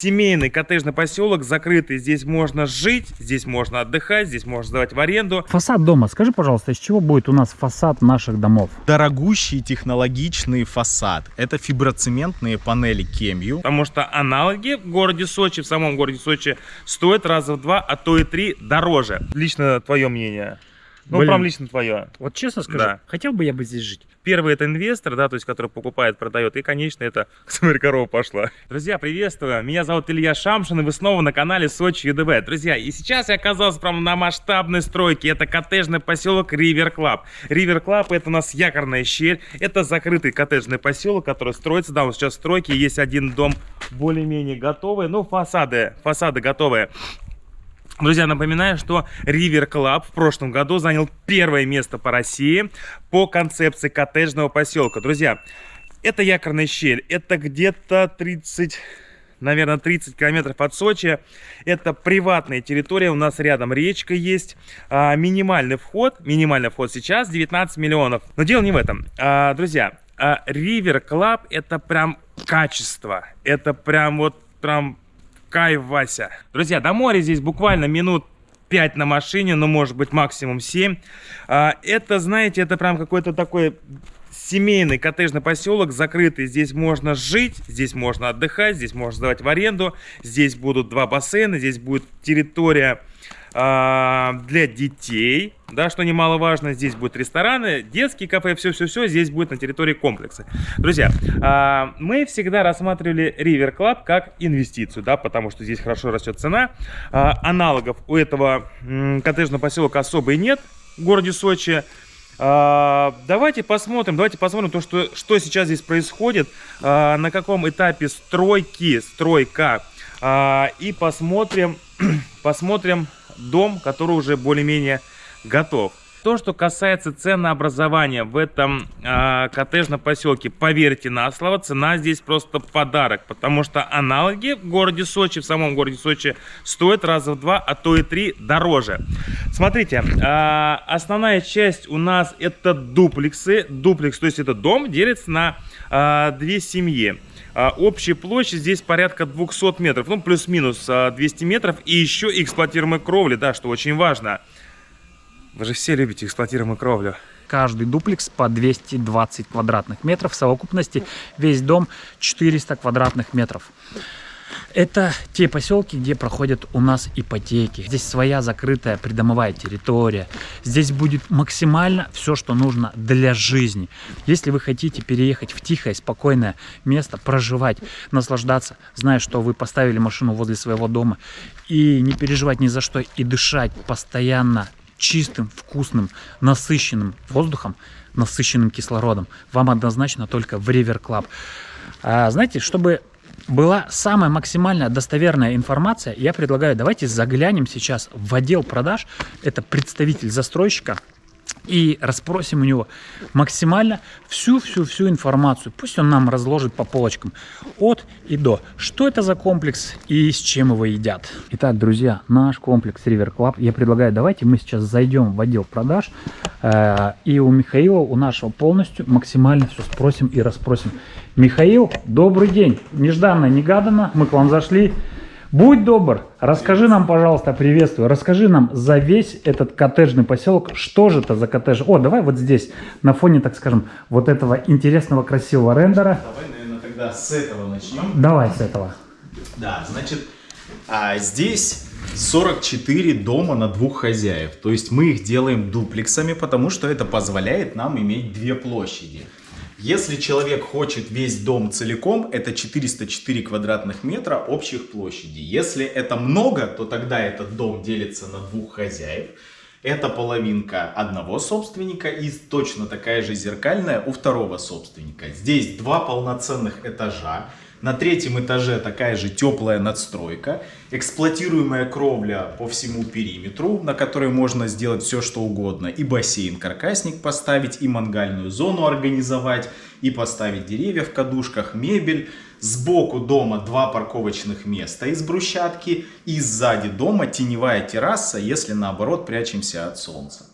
Семейный коттеджный поселок, закрытый. Здесь можно жить, здесь можно отдыхать, здесь можно сдавать в аренду. Фасад дома. Скажи, пожалуйста, из чего будет у нас фасад наших домов? Дорогущий технологичный фасад. Это фиброцементные панели KMEW. Потому что аналоги в городе Сочи, в самом городе Сочи, стоят раза в два, а то и три дороже. Лично твое мнение. Ну, Блин. прям лично твое. Вот честно скажу, Да. хотел бы я бы здесь жить. Первый это инвестор, да, то есть который покупает, продает. И, конечно, это смотри, корова пошла. Друзья, приветствую. Меня зовут Илья Шамшин, и вы снова на канале Сочи ЮДВ. Друзья, и сейчас я оказался прямо на масштабной стройке. Это коттеджный поселок River Club. River Club это у нас Якорная Щель. Это закрытый коттеджный поселок, который строится. Да, он сейчас в стройке. Есть один дом более-менее готовый. Ну, фасады, фасады готовые. Друзья, напоминаю, что River Club в прошлом году занял первое место по России по концепции коттеджного поселка. Друзья, это якорная щель, это где-то 30, наверное, 30 километров от Сочи. Это приватная территория, у нас рядом речка есть. А, минимальный вход, минимальный вход сейчас 19 миллионов. Но дело не в этом. А, друзья, а, River Club это прям качество, это прям вот прям Кайф, Вася. Друзья, до моря здесь буквально минут 5 на машине, ну, может быть, максимум 7. А, это, знаете, это прям какой-то такой семейный коттеджный поселок, закрытый. Здесь можно жить, здесь можно отдыхать, здесь можно сдавать в аренду. Здесь будут два бассейна, здесь будет территория для детей, да, что немаловажно. Здесь будут рестораны, детские кафе, все-все-все здесь будет на территории комплекса. Друзья, а, мы всегда рассматривали River Club как инвестицию, да, потому что здесь хорошо растет цена. А, аналогов у этого коттеджного поселка особо и нет в городе Сочи. А, давайте посмотрим, давайте посмотрим то, что, что сейчас здесь происходит, а, на каком этапе стройки, стройка, А, и посмотрим, посмотрим дом, который уже более-менее готов. То, что касается ценообразования в этом а, коттеджном поселке, поверьте на слово, цена здесь просто подарок, потому что аналоги в городе Сочи, в самом городе Сочи, стоят раза в два, а то и три дороже. Смотрите, а, основная часть у нас это дуплексы, дуплекс, то есть это дом делится на а, две семьи. А, Общая площадь здесь порядка 200 метров, ну плюс-минус а, 200 метров. И еще эксплуатируемая кровля, да, что очень важно. Вы же все любите эксплуатируемую кровлю. Каждый дуплекс по 220 квадратных метров. В совокупности весь дом 400 квадратных метров. Это те поселки, где проходят у нас ипотеки. Здесь своя закрытая придомовая территория. Здесь будет максимально все, что нужно для жизни. Если вы хотите переехать в тихое, спокойное место, проживать, наслаждаться, зная, что вы поставили машину возле своего дома, и не переживать ни за что, и дышать постоянно чистым, вкусным, насыщенным воздухом, насыщенным кислородом, вам однозначно только в River Club. А, знаете, чтобы была самая максимальная достоверная информация, я предлагаю, давайте заглянем сейчас в отдел продаж, это представитель застройщика, и расспросим у него максимально всю-всю-всю информацию. Пусть он нам разложит по полочкам от и до. Что это за комплекс и с чем его едят. Итак, друзья, наш комплекс River Club. Я предлагаю, давайте мы сейчас зайдем в отдел продаж. э, и у Михаила, у нашего полностью максимально все спросим и расспросим. Михаил, добрый день. Нежданно, негаданно мы к вам зашли. Будь добр, расскажи нам, пожалуйста, приветствую, расскажи нам за весь этот коттеджный поселок, что же это за коттедж. О, давай вот здесь, на фоне, так скажем, вот этого интересного, красивого рендера. Давай, наверное, тогда с этого начнем. Давай с этого. Да, значит, а, здесь 44 дома на двух хозяев. То есть мы их делаем дуплексами, потому что это позволяет нам иметь две площади. Если человек хочет весь дом целиком, это 404 квадратных метра общих площади. Если это много, то тогда этот дом делится на двух хозяев. Это половинка одного собственника и точно такая же зеркальная у второго собственника. Здесь два полноценных этажа. На третьем этаже такая же теплая надстройка, эксплуатируемая кровля по всему периметру, на которой можно сделать все что угодно. И бассейн-каркасник поставить, и мангальную зону организовать, и поставить деревья в кадушках, мебель. Сбоку дома два парковочных места из брусчатки, и сзади дома теневая терраса, если наоборот прячемся от солнца.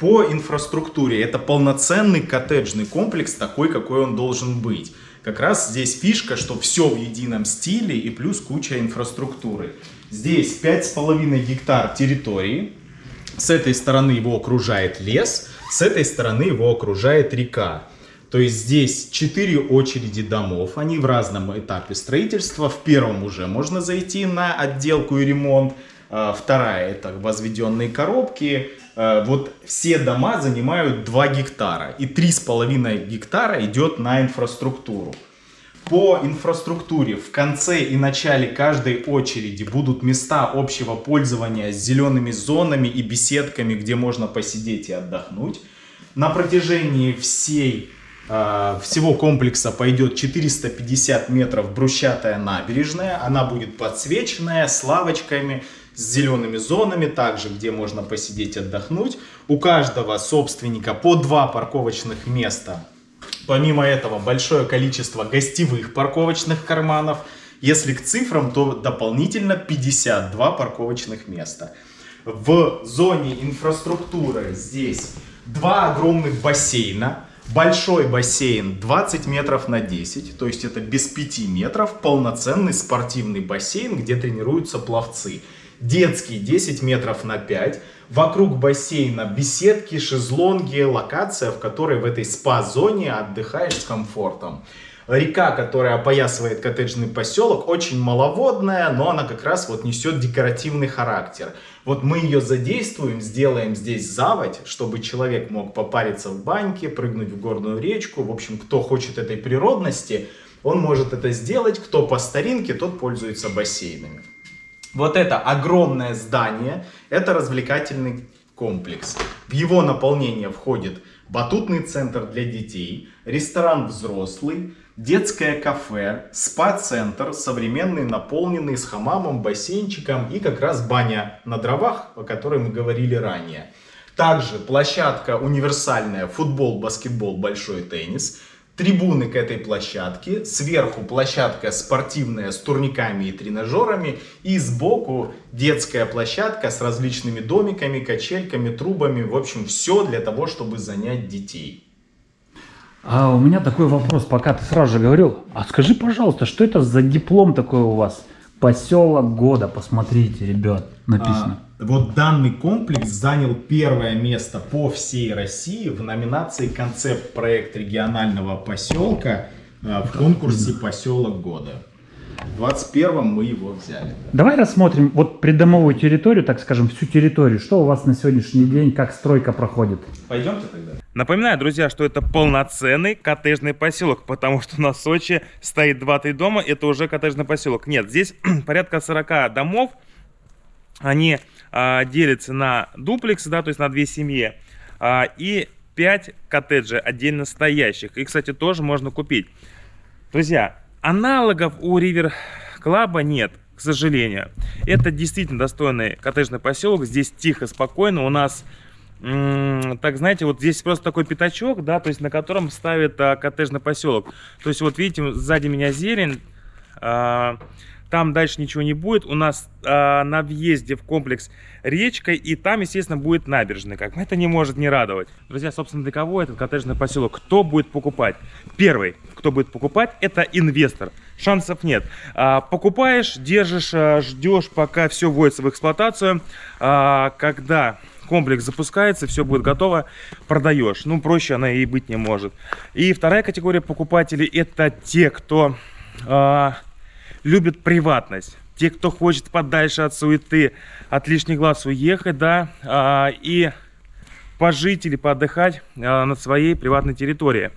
По инфраструктуре это полноценный коттеджный комплекс, такой, какой он должен быть. Как раз здесь фишка, что все в едином стиле и плюс куча инфраструктуры. Здесь 5,5 гектар территории. С этой стороны его окружает лес, с этой стороны его окружает река. То есть здесь 4 очереди домов, они в разном этапе строительства. В первом уже можно зайти на отделку и ремонт. А, вторая это возведенные коробки. А, вот все дома занимают 2 гектара. И 3,5 гектара идет на инфраструктуру. По инфраструктуре в конце и начале каждой очереди будут места общего пользования с зелеными зонами и беседками, где можно посидеть и отдохнуть. На протяжении всей, э, всего комплекса пойдет 450 метров брусчатая набережная. Она будет подсвеченная с лавочками, с зелеными зонами, также где можно посидеть отдохнуть. У каждого собственника по два парковочных места Помимо этого, большое количество гостевых парковочных карманов. Если к цифрам, то дополнительно 52 парковочных места. В зоне инфраструктуры здесь два огромных бассейна. Большой бассейн 20 метров на 10, то есть это без 5 метров, полноценный спортивный бассейн, где тренируются пловцы. Детский 10 метров на 5, Вокруг бассейна беседки, шезлонги, локация, в которой в этой спа-зоне отдыхаешь с комфортом. Река, которая опоясывает коттеджный поселок, очень маловодная, но она как раз вот несет декоративный характер. Вот мы ее задействуем, сделаем здесь заводь, чтобы человек мог попариться в баньке, прыгнуть в горную речку. В общем, кто хочет этой природности, он может это сделать. Кто по старинке, тот пользуется бассейнами. Вот это огромное здание, это развлекательный комплекс. В его наполнение входит батутный центр для детей, ресторан взрослый, детское кафе, спа-центр, современный, наполненный с хамамом, бассейнчиком и как раз баня на дровах, о которой мы говорили ранее. Также площадка универсальная, футбол, баскетбол, большой теннис – трибуны к этой площадке, сверху площадка спортивная с турниками и тренажерами, и сбоку детская площадка с различными домиками, качельками, трубами, в общем, все для того, чтобы занять детей. А у меня такой вопрос, пока ты сразу же говорил, а скажи, пожалуйста, что это за диплом такой у вас? Поселок года, посмотрите, ребят, написано. А, вот данный комплекс занял первое место по всей России в номинации «Концепт проект регионального поселка» а, в конкурсе «Поселок года». В 21 мы его взяли. Давай рассмотрим вот придомовую территорию, так скажем, всю территорию. Что у вас на сегодняшний день, как стройка проходит? Пойдемте тогда. Напоминаю, друзья, что это полноценный коттеджный поселок, потому что на Сочи стоит 2-3 дома, это уже коттеджный поселок. Нет, здесь порядка 40 домов, они а, делятся на дуплексы, да, то есть на две семьи, а, и 5 коттеджей отдельно стоящих. И, кстати, тоже можно купить. Друзья, аналогов у Ривер Клаба нет к сожалению. Это действительно достойный коттеджный поселок. Здесь тихо, спокойно. У нас так, знаете, вот здесь просто такой пятачок, да, то есть на котором ставят а, коттеджный поселок. То есть вот видите, сзади меня зелень, а, там дальше ничего не будет. У нас а, на въезде в комплекс речка, и там, естественно, будет набережная. Как это не может не радовать. Друзья, собственно, для кого этот коттеджный поселок? Кто будет покупать? Первый, кто будет покупать, это инвестор. Шансов нет. А, покупаешь, держишь, а, ждешь, пока все вводится в эксплуатацию. А, когда комплекс запускается, все будет готово, продаешь. Ну, проще она и быть не может. И вторая категория покупателей это те, кто э, любит приватность. Те, кто хочет подальше от суеты, от лишних глаз уехать, да, э, и пожить или поотдыхать э, на своей приватной территории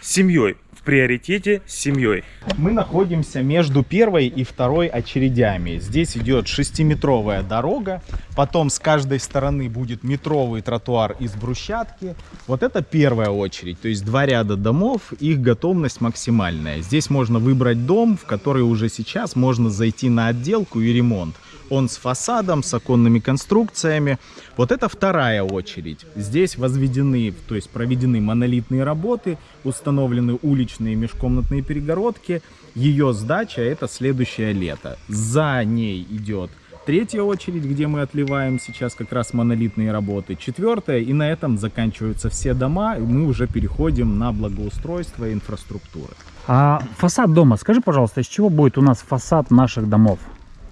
с семьей приоритете с семьей. Мы находимся между первой и второй очередями. Здесь идет шестиметровая дорога, потом с каждой стороны будет метровый тротуар из брусчатки. Вот это первая очередь, то есть два ряда домов, их готовность максимальная. Здесь можно выбрать дом, в который уже сейчас можно зайти на отделку и ремонт. Он с фасадом, с оконными конструкциями. Вот это вторая очередь. Здесь возведены, то есть проведены монолитные работы, установлены уличные межкомнатные перегородки. Ее сдача это следующее лето. За ней идет третья очередь, где мы отливаем сейчас как раз монолитные работы. Четвертая, и на этом заканчиваются все дома, и мы уже переходим на благоустройство инфраструктуры. А фасад дома, скажи, пожалуйста, из чего будет у нас фасад наших домов?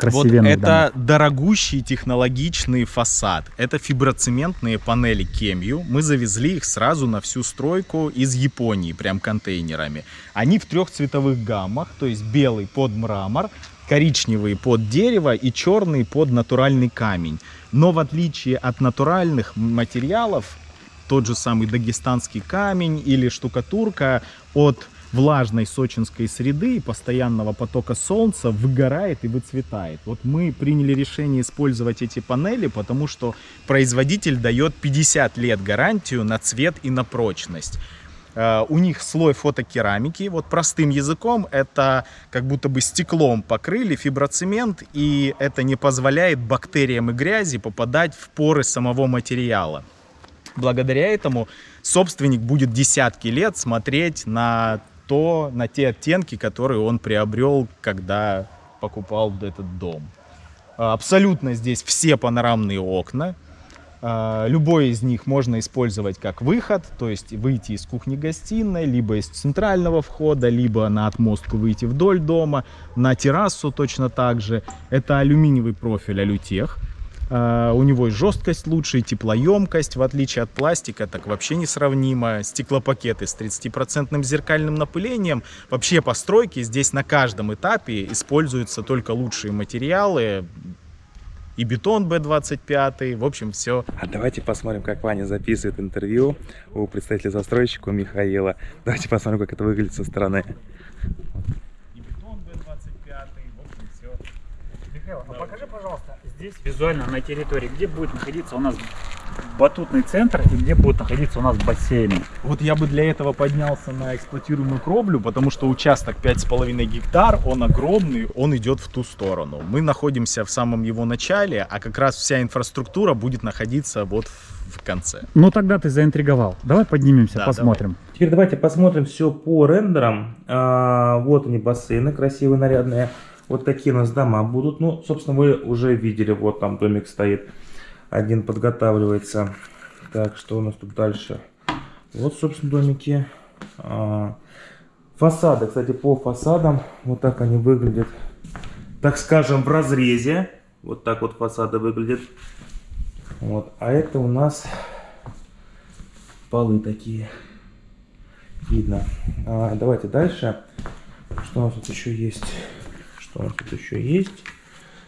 Вот это дорогущий технологичный фасад. Это фиброцементные панели Кемью. Мы завезли их сразу на всю стройку из Японии, прям контейнерами. Они в трех цветовых гаммах, то есть белый под мрамор, коричневый под дерево и черный под натуральный камень. Но в отличие от натуральных материалов, тот же самый дагестанский камень или штукатурка от влажной сочинской среды и постоянного потока солнца выгорает и выцветает. Вот мы приняли решение использовать эти панели, потому что производитель дает 50 лет гарантию на цвет и на прочность. Э, У них слой фотокерамики, вот простым языком, это как будто бы стеклом покрыли фиброцемент, и это не позволяет бактериям и грязи попадать в поры самого материала. Благодаря этому собственник будет десятки лет смотреть на то, на те оттенки, которые он приобрел, когда покупал этот дом. А, Абсолютно здесь все панорамные окна. А, Любой из них можно использовать как выход, то есть выйти из кухни-гостиной, либо из центрального входа, либо на отмостку выйти вдоль дома, на террасу точно так же. Это алюминиевый профиль Алютех. А, У него и жесткость лучше, и теплоемкость, в отличие от пластика, так вообще несравнимо. Стеклопакеты с 30% зеркальным напылением. Вообще по стройке здесь на каждом этапе используются только лучшие материалы. И бетон B25, в общем, все А давайте посмотрим, как Ваня записывает интервью у представителя застройщика Михаила. Давайте посмотрим, как это выглядит со стороны. и бетон B25, в общем, все. Михаил, а покажи, пожалуйста, здесь визуально на территории, где будет находиться у нас батутный центр и где будет находиться у нас бассейн. Вот я бы для этого поднялся на эксплуатируемую кровлю, потому что участок 5,5 гектар, он огромный, он идет в ту сторону. Мы находимся в самом его начале, а как раз вся инфраструктура будет находиться вот в конце. Ну тогда ты заинтриговал. Давай поднимемся, Да, посмотрим. Теперь давайте посмотрим все по рендерам. А, вот они, бассейны красивые, нарядные. Вот такие у нас дома будут. Ну, собственно, вы уже видели, вот там домик стоит. Один подготавливается. Так, что у нас тут дальше? Вот, собственно, домики. А, фасады, кстати, по фасадам, вот так они выглядят. Так скажем, в разрезе. Вот так вот фасады выглядят. Вот, а это у нас полы такие. Видно. А, давайте дальше. Что у нас тут еще есть? Нас тут еще есть?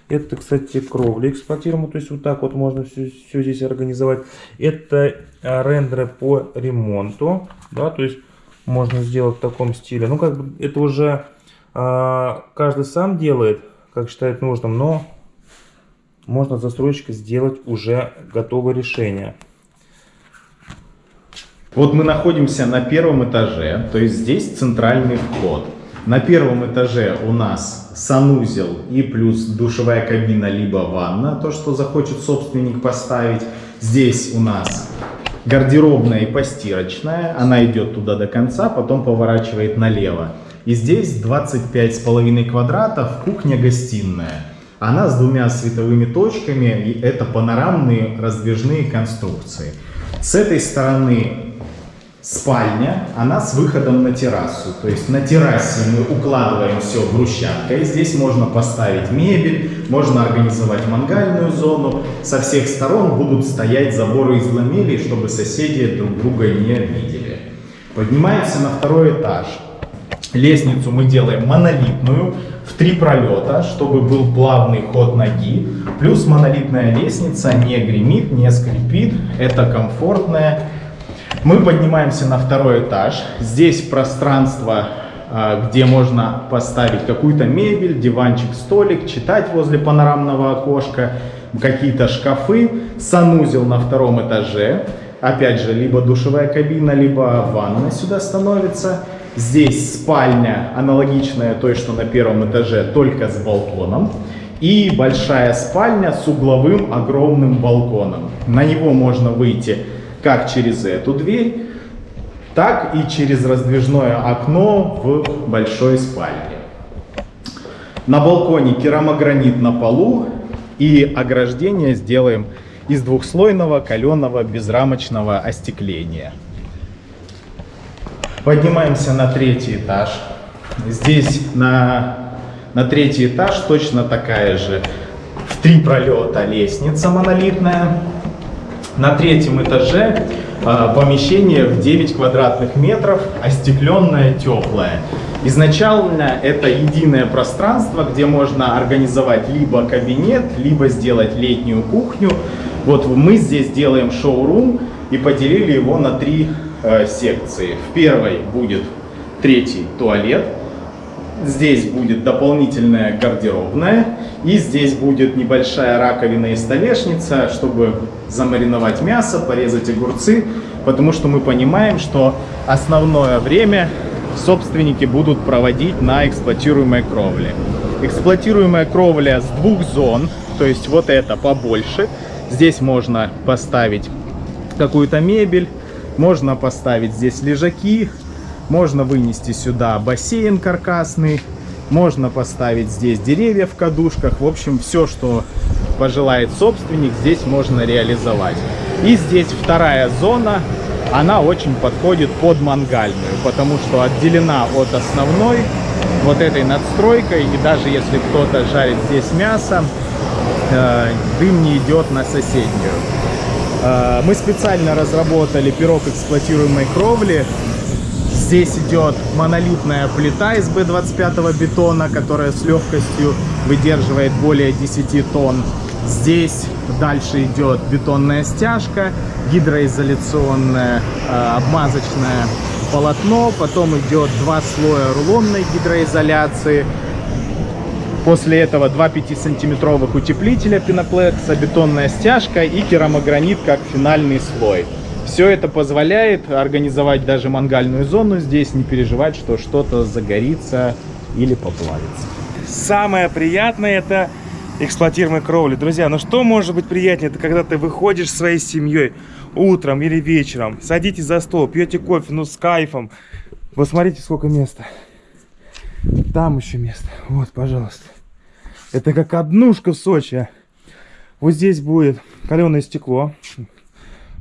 Это, кстати, кровля эксплуатируемая, то есть вот так вот можно все, все здесь организовать. Это а, рендеры по ремонту, да, то есть можно сделать в таком стиле. Ну, как бы это уже а, каждый сам делает, как считает нужным, но можно застройщика сделать уже готовое решение. Вот мы находимся на первом этаже, то есть здесь центральный вход. На первом этаже у нас санузел и плюс душевая кабина либо ванна, то, что захочет собственник поставить. Здесь у нас гардеробная и постирочная, она идет туда до конца, потом поворачивает налево. И здесь 25,5 квадратов, кухня-гостиная. Она с двумя световыми точками, и это панорамные раздвижные конструкции. С этой стороны спальня, она с выходом на террасу. То есть на террасе мы укладываем все брусчаткой. Здесь можно поставить мебель, можно организовать мангальную зону. Со всех сторон будут стоять заборы из ламелей, чтобы соседи друг друга не видели. Поднимаемся на второй этаж. Лестницу мы делаем монолитную в три пролета, чтобы был плавный ход ноги. Плюс монолитная лестница не гремит, не скрипит. Это комфортная мы поднимаемся на второй этаж. Здесь пространство, а, где можно поставить какую-то мебель, диванчик, столик, читать возле панорамного окошка, какие-то шкафы, санузел на втором этаже. Опять же, либо душевая кабина, либо ванна сюда становится. Здесь спальня, аналогичная той, что на первом этаже, только с балконом. И большая спальня с угловым огромным балконом. На него можно выйти как через эту дверь, так и через раздвижное окно в большой спальне. На балконе керамогранит на полу, И ограждение сделаем из двухслойного каленого безрамочного остекления. Поднимаемся на третий этаж. Здесь на, на третий этаж точно такая же в три пролета лестница монолитная. На третьем этаже э, помещение в 9 квадратных метров, остекленное, теплое. Изначально это единое пространство, где можно организовать либо кабинет, либо сделать летнюю кухню. Вот мы здесь делаем шоурум и поделили его на три э, секции. В первой будет третий туалет, здесь будет дополнительная гардеробная, и здесь будет небольшая раковина и столешница, чтобы замариновать мясо, порезать огурцы, потому что мы понимаем, что основное время собственники будут проводить на эксплуатируемой кровле. Эксплуатируемая кровля с двух зон, то есть вот это побольше. Здесь можно поставить какую-то мебель, можно поставить здесь лежаки, можно вынести сюда бассейн каркасный, можно поставить здесь деревья в кадушках. В общем, все, что пожелает собственник, здесь можно реализовать. И здесь вторая зона, она очень подходит под мангальную, потому что отделена от основной вот этой надстройкой. И даже если кто-то жарит здесь мясо, э, дым не идет на соседнюю. Э, мы специально разработали пирог эксплуатируемой кровли Здесь идет монолитная плита из B25 бетона, которая с легкостью выдерживает более 10 тонн. Здесь дальше идет бетонная стяжка, гидроизоляционное э, обмазочное полотно, потом идет два слоя рулонной гидроизоляции. После этого два 5-сантиметровых утеплителя пеноплекса, бетонная стяжка и керамогранит как финальный слой. Все это позволяет организовать даже мангальную зону здесь, не переживать, что что-то загорится или поплавится. Самое приятное это эксплуатируемая кровля. Друзья, ну что может быть приятнее? Это когда ты выходишь своей семьей утром или вечером, садитесь за стол, пьете кофе, ну с кайфом. Вот смотрите, сколько места. Там еще место. Вот, пожалуйста. Это как однушка в Сочи. Вот здесь будет каленое стекло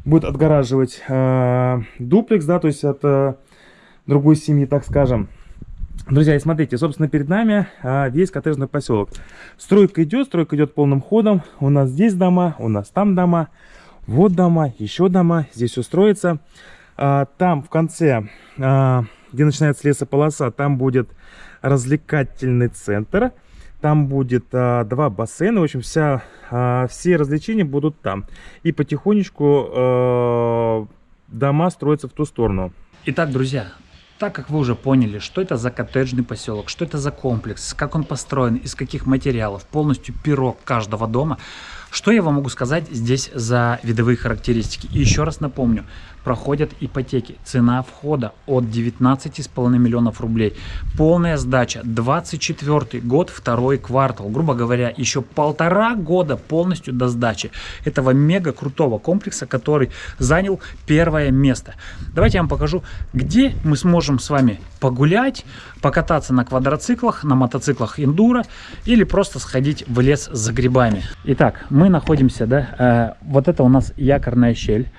будет отгораживать э, дуплекс, да, то есть от э, другой семьи, так скажем. Друзья, и смотрите, собственно, перед нами э, весь коттеджный поселок. Стройка идет, стройка идет полным ходом. У нас здесь дома, у нас там дома, вот дома, еще дома, здесь все строится. Э, там в конце, э, где начинается лесополоса, там будет развлекательный центр. Там будет а, два бассейна. В общем, вся, а, все развлечения будут там. И потихонечку а, дома строятся в ту сторону. Итак, друзья, так как вы уже поняли, что это за коттеджный поселок, что это за комплекс, как он построен, из каких материалов, полностью пирог каждого дома, что я вам могу сказать здесь за видовые характеристики? И еще раз напомню, проходят ипотеки. Цена входа от 19,5 миллионов рублей. Полная сдача 24 год, второй квартал. Грубо говоря, еще полтора года полностью до сдачи этого мега крутого комплекса, который занял первое место. Давайте я вам покажу, где мы сможем с вами погулять, покататься на квадроциклах, на мотоциклах эндуро или просто сходить в лес за грибами. Итак, мы находимся, да, э, вот это у нас якорная щель.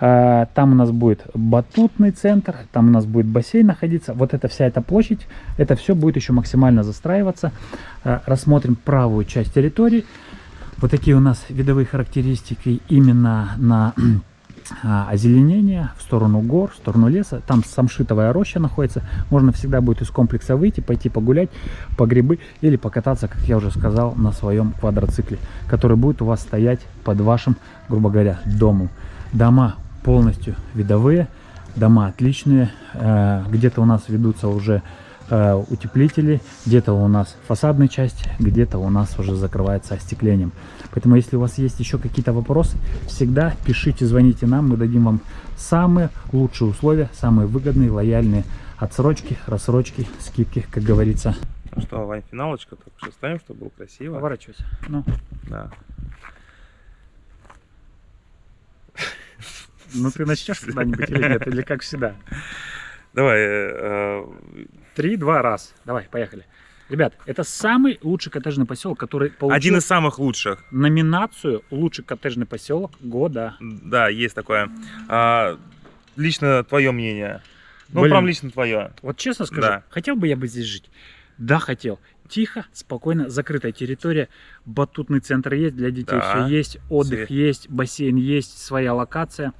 Э, там у нас будет батутный центр, там у нас будет бассейн находиться. Вот эта вся эта площадь, это все будет еще максимально застраиваться. Э, рассмотрим правую часть территории. Вот такие у нас видовые характеристики именно на а, озеленение в сторону гор, в сторону леса. Там самшитовая роща находится. Можно всегда будет из комплекса выйти, пойти погулять по грибы или покататься, как я уже сказал, на своем квадроцикле, который будет у вас стоять под вашим, грубо говоря, домом. Дома полностью видовые, дома отличные. Э, где-то у нас ведутся уже э, утеплители, где-то у нас фасадная часть, где-то у нас уже закрывается остеклением. Поэтому, если у вас есть еще какие-то вопросы, всегда пишите, звоните нам, мы дадим вам самые лучшие условия, самые выгодные, лояльные отсрочки, рассрочки, скидки, как говорится. Ну что, Вань, финалочка, только что ставим, чтобы было красиво. Поворачивайся. Ну. Да. Ну ты начнешь когда-нибудь или нет, или как всегда? Давай. Э, Три, два, раз. Давай, поехали. Ребят, это самый лучший коттеджный поселок, который получил Один из самых лучших. номинацию «Лучший коттеджный поселок года». Да, есть такое. А, лично твое мнение. Ну, Блин. прям лично твое. Вот честно скажу, Да. хотел бы я бы здесь жить? Да, хотел. Тихо, спокойно, закрытая территория, батутный центр есть, для детей Да. все есть, отдых Все. есть, бассейн есть, своя локация,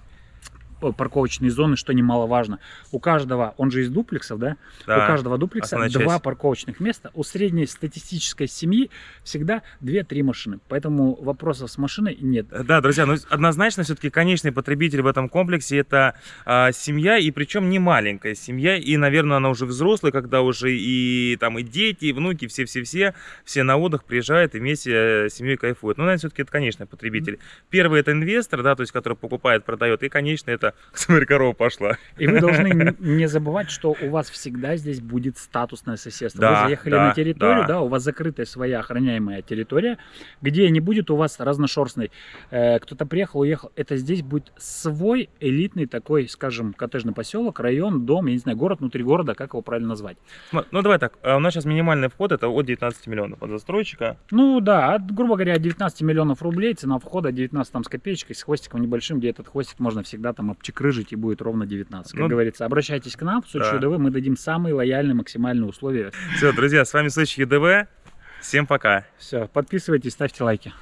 парковочные зоны, что немаловажно. У каждого, он же из дуплексов, да? Да. У каждого дуплекса основная два часть. парковочных места. У средней статистической семьи всегда 2-3 машины. Поэтому вопросов с машиной нет. Да, друзья, ну однозначно все-таки конечный потребитель в этом комплексе это а, семья, и причем не маленькая семья, и, наверное, она уже взрослая, когда уже и там и дети, и внуки, все-все-все, все на отдых приезжают и вместе э, с семьей кайфуют. Ну, наверное, все-таки это конечный потребитель. Первый это инвестор, да, то есть, который покупает, продает, и, конечно, это, смотри, корова пошла. И вы должны не забывать, что у вас всегда здесь будет статусное соседство. Да, вы заехали да, на территорию, да. да. у вас закрытая своя охраняемая территория, где не будет у вас разношерстной. э, кто-то приехал, уехал. Это здесь будет свой элитный такой, скажем, коттеджный поселок, район, дом, я не знаю, город внутри города, как его правильно назвать. Сма- Ну, давай так, а у нас сейчас минимальный вход это от 19 миллионов от застройщика. Ну да, от, грубо говоря, от 19 миллионов рублей, цена входа 19 там с копеечкой, с хвостиком небольшим, где этот хвостик можно всегда там обчекрыжить и будет ровно 19. Как Ну, говорится, обращайтесь к нам, в Сочи да. ЮДВ, мы дадим самые лояльные, максимальные условия Все, друзья, с вами Сочи ЕДВ. Всем пока. Все, подписывайтесь, ставьте лайки.